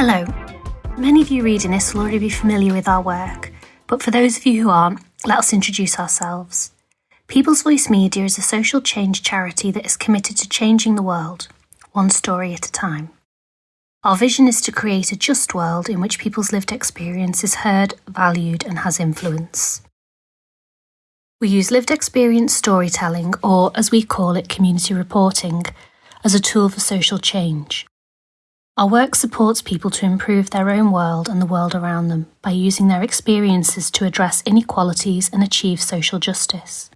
Hello. Many of you reading this will already be familiar with our work, but for those of you who aren't, let us introduce ourselves. People's Voice Media is a social change charity that is committed to changing the world, one story at a time. Our vision is to create a just world in which people's lived experience is heard, valued, and has influence. We use lived experience storytelling, or as we call it, community reporting, as a tool for social change. Our work supports people to improve their own world and the world around them by using their experiences to address inequalities and achieve social justice.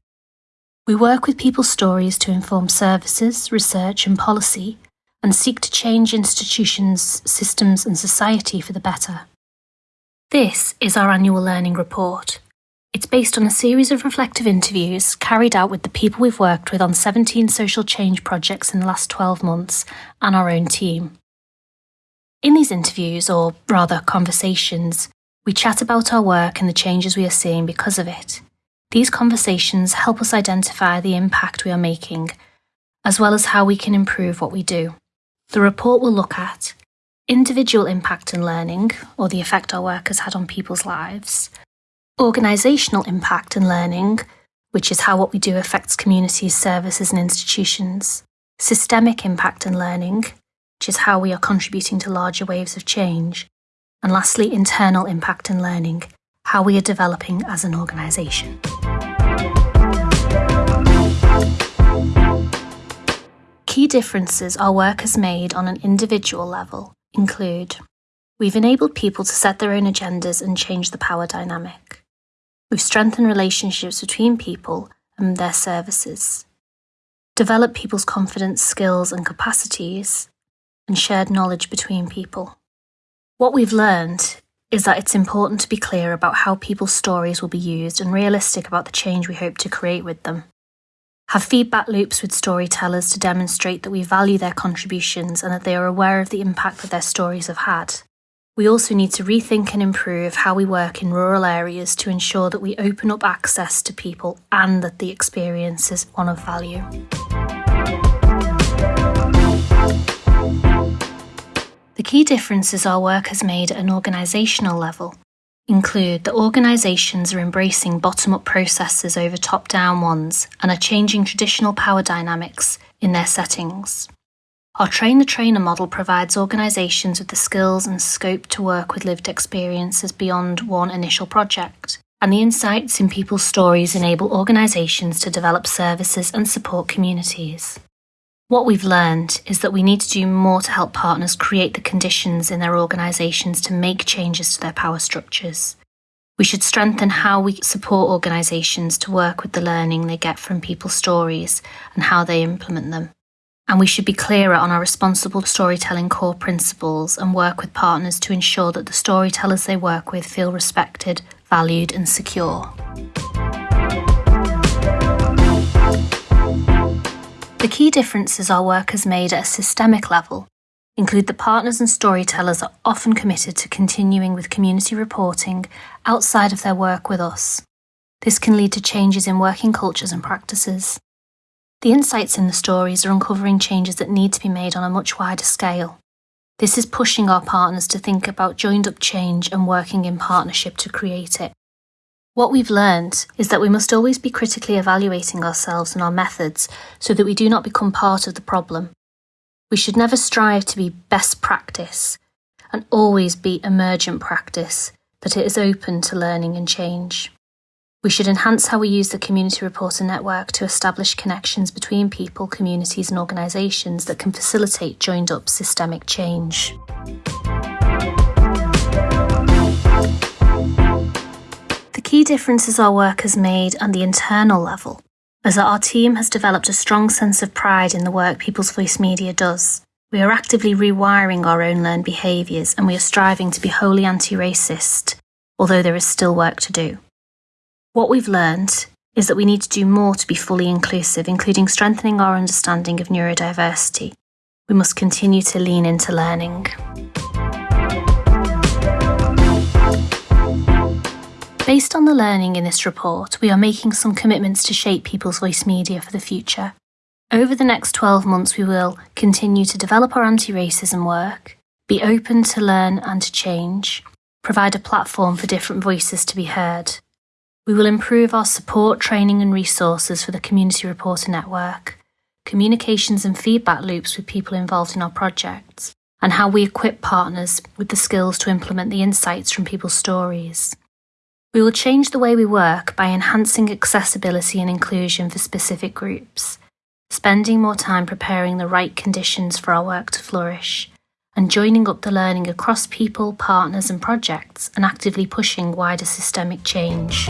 We work with people's stories to inform services, research, and policy, and seek to change institutions, systems, and society for the better. This is our annual learning report. It's based on a series of reflective interviews carried out with the people we've worked with on 17 social change projects in the last 12 months and our own team. In these interviews, or rather conversations, we chat about our work and the changes we are seeing because of it. These conversations help us identify the impact we are making, as well as how we can improve what we do. The report will look at individual impact and learning, or the effect our work has had on people's lives, organisational impact and learning, which is how what we do affects communities, services, and institutions, systemic impact and learning, which is how we are contributing to larger waves of change. And lastly, internal impact and learning, how we are developing as an organisation. Key differences our work has made on an individual level include We've enabled people to set their own agendas and change the power dynamic. We've strengthened relationships between people and their services, developed people's confidence, skills, and capacities, and shared knowledge between people. What we've learned is that it's important to be clear about how people's stories will be used and realistic about the change we hope to create with them. Have feedback loops with storytellers to demonstrate that we value their contributions and that they are aware of the impact that their stories have had. We also need to rethink and improve how we work in rural areas to ensure that we open up access to people and that the experience is one of value. Key differences our work has made at an organisational level include that organisations are embracing bottom up processes over top down ones and are changing traditional power dynamics in their settings. Our train the trainer model provides organisations with the skills and scope to work with lived experiences beyond one initial project. And the insights in people's stories enable organisations to develop services and support communities. What we've learned is that we need to do more to help partners create the conditions in their organisations to make changes to their power structures. We should strengthen how we support organisations to work with the learning they get from people's stories and how they implement them. And we should be clearer on our responsible storytelling core principles and work with partners to ensure that the storytellers they work with feel respected, valued, and secure. Key differences our work has made at a systemic level include that partners and storytellers are often committed to continuing with community reporting outside of their work with us. This can lead to changes in working cultures and practices. The insights in the stories are uncovering changes that need to be made on a much wider scale. This is pushing our partners to think about joined up change and working in partnership to create it. What we've learned is that we must always be critically evaluating ourselves and our methods so that we do not become part of the problem. We should never strive to be best practice and always be emergent practice, that it is open to learning and change. We should enhance how we use the Community Reporter Network to establish connections between people, communities, and organisations that can facilitate joined up systemic change. Key differences our work has made on the internal level that our team has developed a strong sense of pride in the work People's Voice Media does. We are actively rewiring our own learned behaviours and we are striving to be wholly anti racist, although there is still work to do. What we've learned is that we need to do more to be fully inclusive, including strengthening our understanding of neurodiversity. We must continue to lean into learning. Based on the learning in this report, we are making some commitments to shape People's Voice Media for the future. Over the next 12 months, we will continue to develop our anti racism work, be open to learn and to change, provide a platform for different voices to be heard. We will improve our support, training, and resources for the Community Reporter Network, communications and feedback loops with people involved in our projects, and how we equip partners with the skills to implement the insights from people's stories. We will change the way we work by enhancing accessibility and inclusion for specific groups, spending more time preparing the right conditions for our work to flourish, and joining up the learning across people, partners, and projects, and actively pushing wider systemic change.